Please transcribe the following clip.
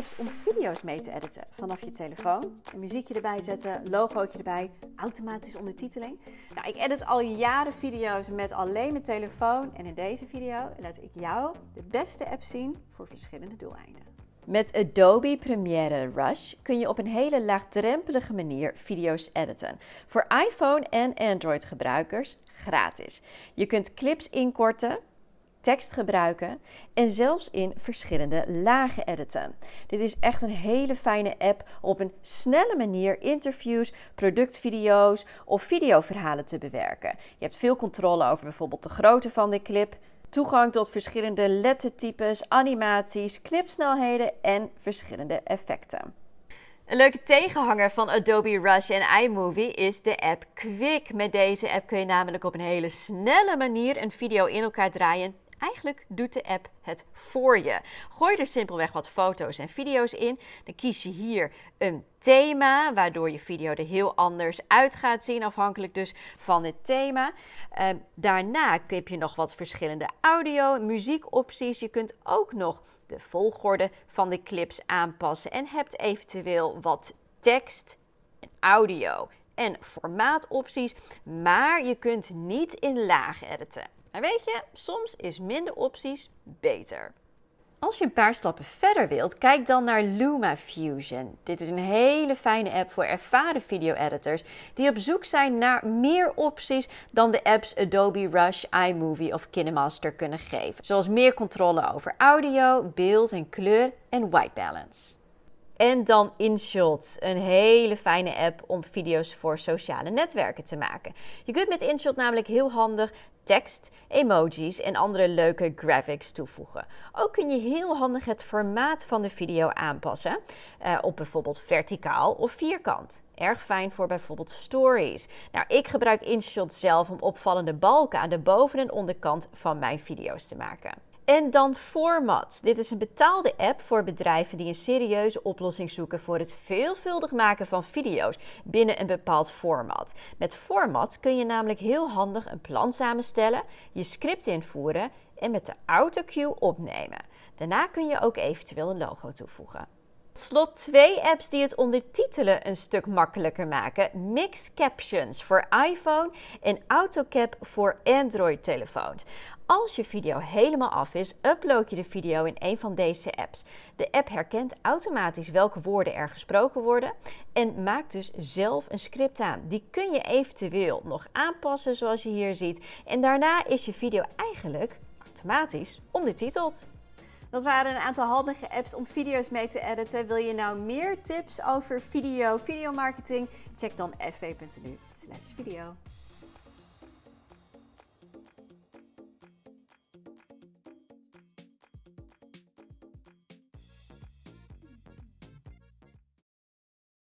apps om video's mee te editen vanaf je telefoon. Muziekje erbij zetten, logootje erbij, automatisch ondertiteling. Nou, ik edit al jaren video's met alleen mijn telefoon en in deze video laat ik jou de beste app zien voor verschillende doeleinden. Met Adobe Premiere Rush kun je op een hele laagdrempelige manier video's editen. Voor iPhone en Android gebruikers gratis. Je kunt clips inkorten, tekst gebruiken en zelfs in verschillende lagen editen. Dit is echt een hele fijne app om op een snelle manier interviews, productvideo's of videoverhalen te bewerken. Je hebt veel controle over bijvoorbeeld de grootte van de clip, toegang tot verschillende lettertypes, animaties, knipsnelheden en verschillende effecten. Een leuke tegenhanger van Adobe Rush en iMovie is de app Quick. Met deze app kun je namelijk op een hele snelle manier een video in elkaar draaien Eigenlijk doet de app het voor je. Gooi er simpelweg wat foto's en video's in. Dan kies je hier een thema, waardoor je video er heel anders uit gaat zien, afhankelijk dus van het thema. Uh, daarna heb je nog wat verschillende audio- en muziekopties. Je kunt ook nog de volgorde van de clips aanpassen en hebt eventueel wat tekst en audio en formaatopties, maar je kunt niet in laag editen. Maar weet je, soms is minder opties beter. Als je een paar stappen verder wilt, kijk dan naar LumaFusion. Dit is een hele fijne app voor ervaren video-editors die op zoek zijn naar meer opties dan de apps Adobe Rush, iMovie of KineMaster kunnen geven. Zoals meer controle over audio, beeld en kleur en white balance. En dan InShot, een hele fijne app om video's voor sociale netwerken te maken. Je kunt met InShot namelijk heel handig tekst, emojis en andere leuke graphics toevoegen. Ook kun je heel handig het formaat van de video aanpassen, uh, op bijvoorbeeld verticaal of vierkant. Erg fijn voor bijvoorbeeld stories. Nou, ik gebruik InShot zelf om opvallende balken aan de boven- en onderkant van mijn video's te maken. En dan Format. Dit is een betaalde app voor bedrijven die een serieuze oplossing zoeken voor het veelvuldig maken van video's binnen een bepaald format. Met Format kun je namelijk heel handig een plan samenstellen, je script invoeren en met de autocue opnemen. Daarna kun je ook eventueel een logo toevoegen. Tot slot twee apps die het ondertitelen een stuk makkelijker maken. Mix Captions voor iPhone en AutoCap voor Android-telefoons. Als je video helemaal af is, upload je de video in een van deze apps. De app herkent automatisch welke woorden er gesproken worden en maakt dus zelf een script aan. Die kun je eventueel nog aanpassen zoals je hier ziet. En daarna is je video eigenlijk automatisch ondertiteld. Dat waren een aantal handige apps om video's mee te editen. Wil je nou meer tips over video, videomarketing? Check dan fv.nu video.